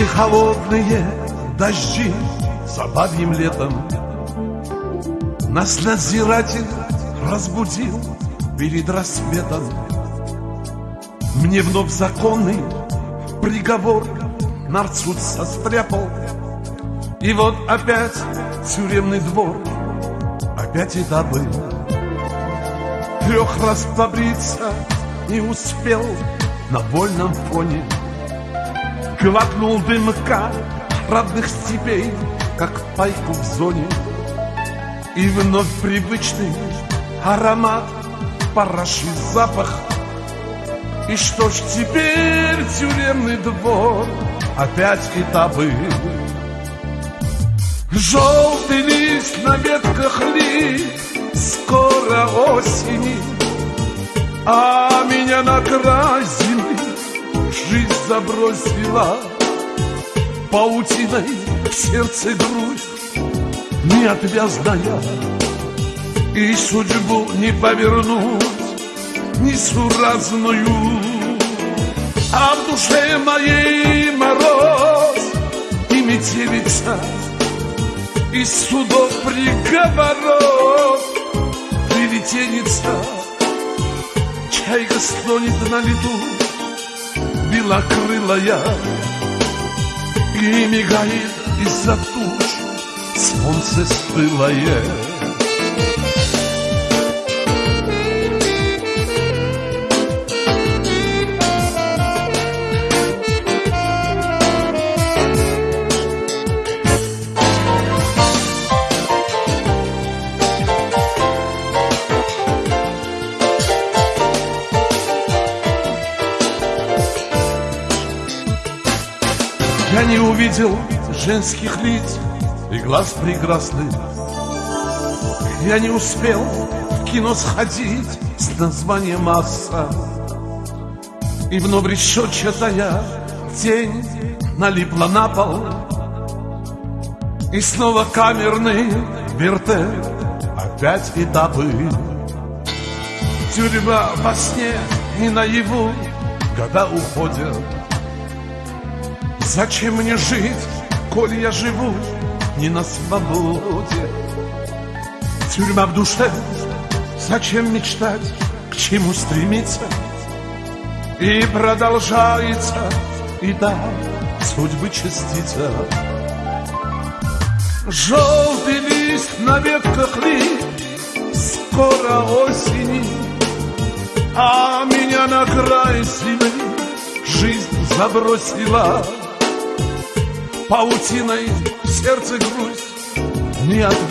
Пришли холодные дожди за летом. Нас надзиратель разбудил перед рассветом. Мне вновь законный приговор нарцуд состряпал. И вот опять тюремный двор, опять этапы. Трех раз побриться не успел на больном фоне Глотнул дымка родных степей, как пайку в зоне. И вновь привычный аромат, параши запах. И что ж теперь тюремный двор, опять этапы Желтый лист на ветках ли, скоро осени А меня на край зимы жизнь забросила Паутиной в сердце грусть неотвязная И судьбу не повернуть несуразную. А в душе моей мороз и метелица Из судов приговоров. Прилетенится Чайка стонет на лету белокрылая И мигает из-за туч. Солнце стылое Я не увидел женских лиц и глаз прекрасных. Я не успел в кино сходить с названием «Масса» И вновь решетчатая тень налипла на пол. И снова камерный вертеп, опять этапы Тюрьма во сне и наяву года уходят Зачем мне жить, коль я живу не на свободе? Тюрьма в душе, зачем мечтать, к чему стремиться? И продолжается, и да, судьбы частица. Желтый лист на ветках ли, скоро осени, А меня на край зимы жизнь забросила. Паутиной сердце грусть не отвязать.